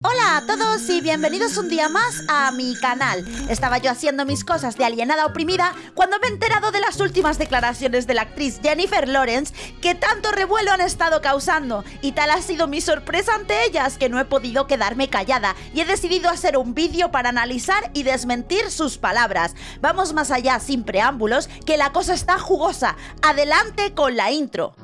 Hola a todos y bienvenidos un día más a mi canal. Estaba yo haciendo mis cosas de alienada oprimida cuando me he enterado de las últimas declaraciones de la actriz Jennifer Lawrence que tanto revuelo han estado causando y tal ha sido mi sorpresa ante ellas que no he podido quedarme callada y he decidido hacer un vídeo para analizar y desmentir sus palabras. Vamos más allá sin preámbulos que la cosa está jugosa. Adelante con la intro.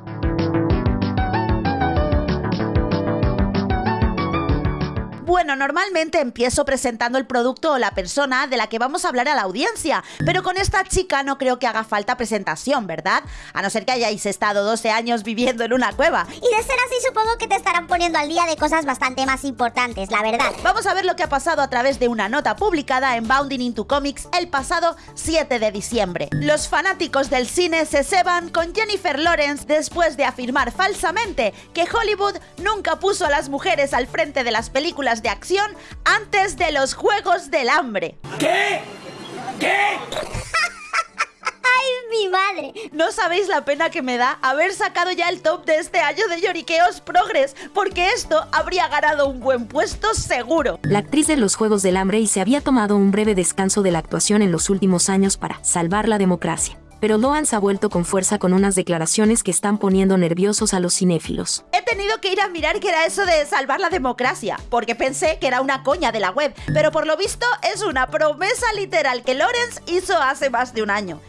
Bueno, normalmente empiezo presentando el producto o la persona de la que vamos a hablar a la audiencia, pero con esta chica no creo que haga falta presentación, ¿verdad? A no ser que hayáis estado 12 años viviendo en una cueva. Y de ser así supongo que te estarán poniendo al día de cosas bastante más importantes, la verdad. Vamos a ver lo que ha pasado a través de una nota publicada en Bounding into Comics el pasado 7 de diciembre. Los fanáticos del cine se ceban con Jennifer Lawrence después de afirmar falsamente que Hollywood nunca puso a las mujeres al frente de las películas de acción antes de los Juegos del Hambre. ¿Qué? ¿Qué? ¡Ay, mi madre! No sabéis la pena que me da haber sacado ya el top de este año de Lloriqueos Progress, porque esto habría ganado un buen puesto seguro. La actriz de los Juegos del Hambre y se había tomado un breve descanso de la actuación en los últimos años para salvar la democracia pero Loans ha vuelto con fuerza con unas declaraciones que están poniendo nerviosos a los cinéfilos. He tenido que ir a mirar qué era eso de salvar la democracia, porque pensé que era una coña de la web, pero por lo visto es una promesa literal que Lawrence hizo hace más de un año.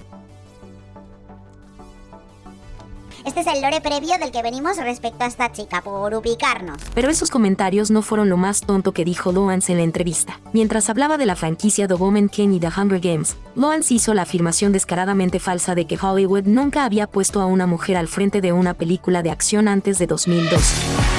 Este es el lore previo del que venimos respecto a esta chica, por ubicarnos. Pero esos comentarios no fueron lo más tonto que dijo Loans en la entrevista. Mientras hablaba de la franquicia Woman King y The Hunger Games, Loans hizo la afirmación descaradamente falsa de que Hollywood nunca había puesto a una mujer al frente de una película de acción antes de 2012.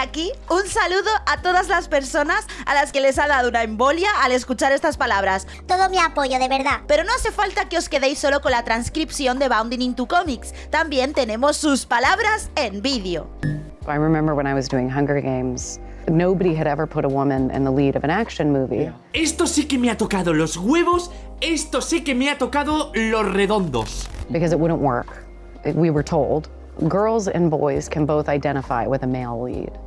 Aquí, un saludo a todas las personas a las que les ha dado una embolia al escuchar estas palabras. Todo mi apoyo, de verdad. Pero no hace falta que os quedéis solo con la transcripción de Bounding into Comics. También tenemos sus palabras en vídeo. I remember when I was doing Hunger Games. Nobody had ever put a woman in the lead of an action movie. Esto sí que me ha tocado los huevos, esto sí que me ha tocado los redondos. Because it wouldn't work. We were told girls and boys can both identify with a male lead,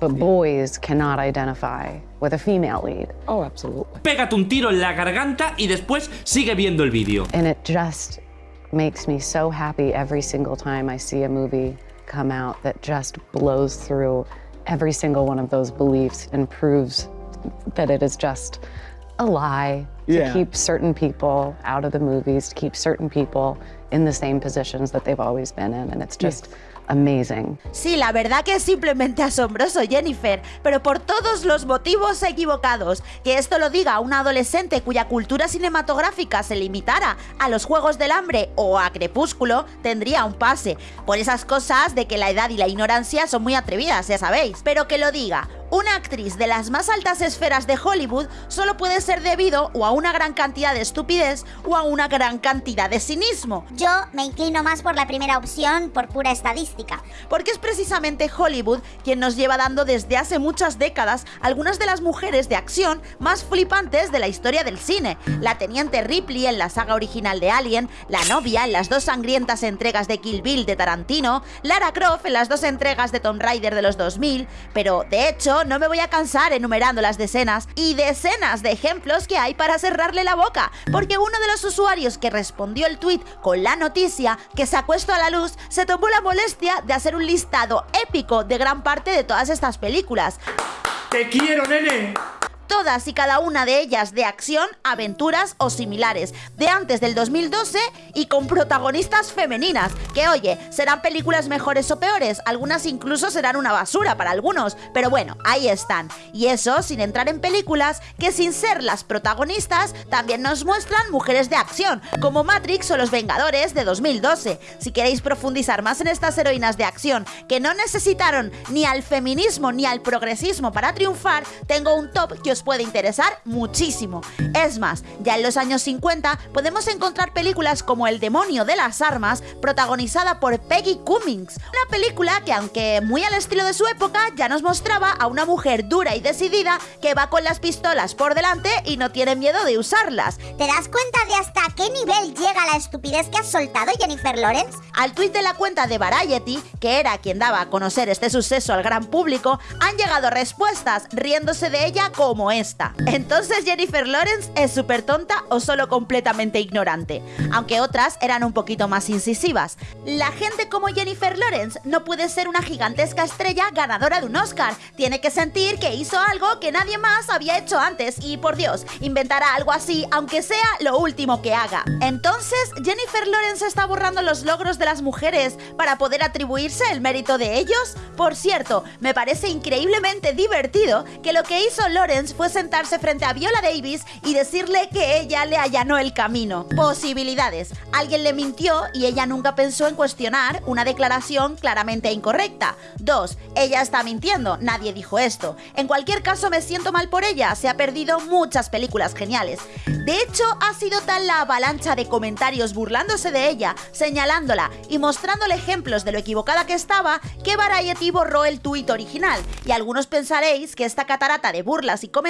but boys cannot identify with a female lead. Oh, absolutely. Pégate un tiro en la garganta y después sigue viendo el vídeo. And it just makes me so happy every single time I see a movie come out that just blows through every single one of those beliefs and proves that it is just a lie to yeah. keep certain people out of the movies, to keep certain people in the same positions that they've always been in. And it's just amazing. Sí, la verdad que es simplemente asombroso, Jennifer, pero por todos los motivos equivocados. Que esto lo diga una adolescente cuya cultura cinematográfica se limitara a los Juegos del Hambre o a Crepúsculo, tendría un pase. Por esas cosas de que la edad y la ignorancia son muy atrevidas, ya sabéis. Pero que lo diga una actriz de las más altas esferas de Hollywood solo puede ser debido o a una gran cantidad de estupidez o a una gran cantidad de cinismo. Yo me inclino más por la primera opción por pura estadística. Porque es precisamente Hollywood quien nos lleva dando desde hace muchas décadas algunas de las mujeres de acción más flipantes de la historia del cine. La teniente Ripley en la saga original de Alien, la novia en las dos sangrientas entregas de Kill Bill de Tarantino, Lara Croft en las dos entregas de Tomb Raider de los 2000, pero de hecho no me voy a cansar enumerando las decenas y decenas de ejemplos que hay para cerrarle la boca, porque uno de los usuarios que respondió el tweet con la noticia que se acuesto a la luz se tomó la molestia de hacer un listado épico de gran parte de todas estas películas. ¡Te quiero, nene! Todas y cada una de ellas de acción, aventuras o similares, de antes del 2012 y con protagonistas femeninas, que oye, serán películas mejores o peores, algunas incluso serán una basura para algunos, pero bueno, ahí están. Y eso sin entrar en películas que sin ser las protagonistas también nos muestran mujeres de acción, como Matrix o Los Vengadores de 2012. Si queréis profundizar más en estas heroínas de acción que no necesitaron ni al feminismo ni al progresismo para triunfar, tengo un top que os os puede interesar muchísimo. Es más, ya en los años 50 podemos encontrar películas como El demonio de las armas, protagonizada por Peggy Cummings, una película que aunque muy al estilo de su época, ya nos mostraba a una mujer dura y decidida que va con las pistolas por delante y no tiene miedo de usarlas. ¿Te das cuenta de hasta qué nivel llega la estupidez que ha soltado Jennifer Lawrence? Al tuit de la cuenta de Variety, que era quien daba a conocer este suceso al gran público, han llegado respuestas riéndose de ella como esta. Entonces Jennifer Lawrence es súper tonta o solo completamente ignorante, aunque otras eran un poquito más incisivas. La gente como Jennifer Lawrence no puede ser una gigantesca estrella ganadora de un Oscar, tiene que sentir que hizo algo que nadie más había hecho antes y por Dios, inventará algo así aunque sea lo último que haga. Entonces, Jennifer Lawrence está borrando los logros de las mujeres para poder atribuirse el mérito de ellos. Por cierto, me parece increíblemente divertido que lo que hizo Lawrence fue sentarse frente a Viola Davis y decirle que ella le allanó el camino. Posibilidades. Alguien le mintió y ella nunca pensó en cuestionar una declaración claramente incorrecta. 2. Ella está mintiendo, nadie dijo esto. En cualquier caso me siento mal por ella, se ha perdido muchas películas geniales. De hecho, ha sido tal la avalancha de comentarios burlándose de ella, señalándola y mostrándole ejemplos de lo equivocada que estaba, que Variety borró el tuit original. Y algunos pensaréis que esta catarata de burlas y comentarios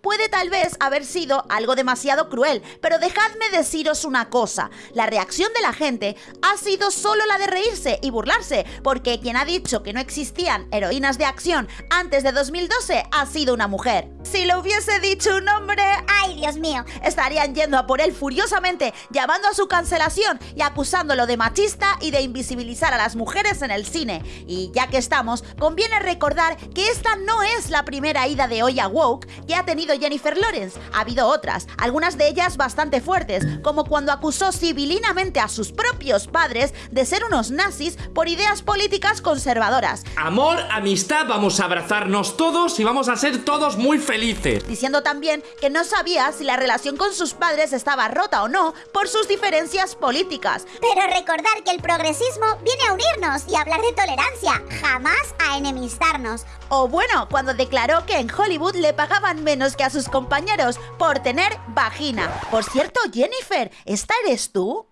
puede tal vez haber sido algo demasiado cruel, pero dejadme deciros una cosa, la reacción de la gente ha sido solo la de reírse y burlarse, porque quien ha dicho que no existían heroínas de acción antes de 2012 ha sido una mujer. Si lo hubiese dicho un hombre, ¡Ay, Dios mío! estarían yendo a por él furiosamente, llamando a su cancelación y acusándolo de machista y de invisibilizar a las mujeres en el cine. Y ya que estamos, conviene recordar que esta no es la primera ida de hoy a Woke que ha tenido Jennifer Lawrence. Ha habido otras, algunas de ellas bastante fuertes, como cuando acusó civilinamente a sus propios padres de ser unos nazis por ideas políticas conservadoras. Amor, amistad, vamos a abrazarnos todos y vamos a ser todos muy felices. diciendo también que no sabía si la relación con sus padres estaba rota o no por sus diferencias políticas. Pero recordar que el progresismo viene a unirnos y a hablar de tolerancia, jamás a enemistarnos. O bueno, cuando declaró que en Hollywood le pagaban menos que a sus compañeros por tener vagina. Por cierto, Jennifer, ¿esta eres tú?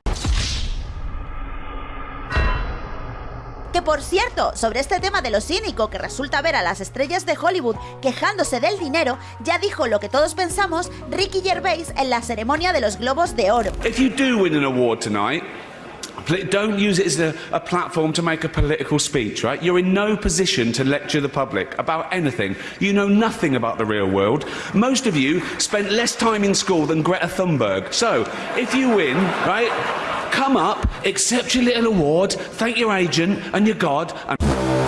Que por cierto, sobre este tema de lo cínico que resulta ver a las estrellas de Hollywood quejándose del dinero, ya dijo lo que todos pensamos Ricky Gervais en la ceremonia de los Globos de Oro. If you do win an award tonight, don't use it as a, a platform to make a political speech, right? You're in no position to lecture the public about anything. You know nothing about the real world. Most of you spent less time in school than Greta Thunberg. So, if you win, right, come up, accept your little award, thank your agent and your God, and.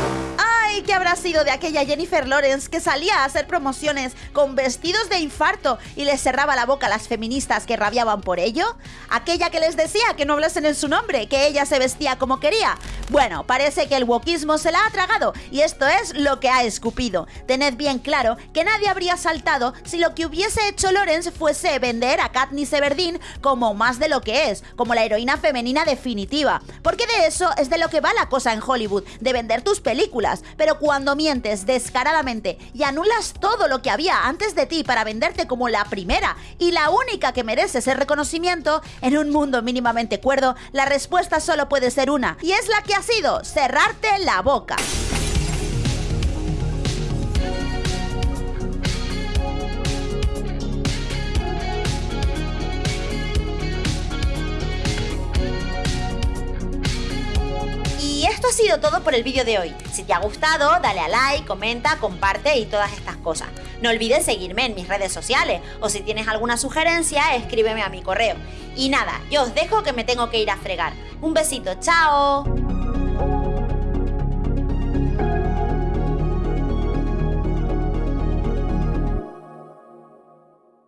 ¿Qué habrá sido de aquella Jennifer Lawrence que salía a hacer promociones con vestidos de infarto y les cerraba la boca a las feministas que rabiaban por ello? ¿Aquella que les decía que no hablasen en su nombre, que ella se vestía como quería? Bueno, parece que el wokismo se la ha tragado y esto es lo que ha escupido. Tened bien claro que nadie habría saltado si lo que hubiese hecho Lawrence fuese vender a Katniss Everdeen como más de lo que es, como la heroína femenina definitiva. Porque de eso es de lo que va la cosa en Hollywood, de vender tus películas. Pero cuando mientes descaradamente y anulas todo lo que había antes de ti para venderte como la primera y la única que merece ese reconocimiento, en un mundo mínimamente cuerdo, la respuesta solo puede ser una, y es la ha sido cerrarte la boca. Y esto ha sido todo por el vídeo de hoy. Si te ha gustado, dale a like, comenta, comparte y todas estas cosas. No olvides seguirme en mis redes sociales o si tienes alguna sugerencia, escríbeme a mi correo. Y nada, yo os dejo que me tengo que ir a fregar. Un besito, chao.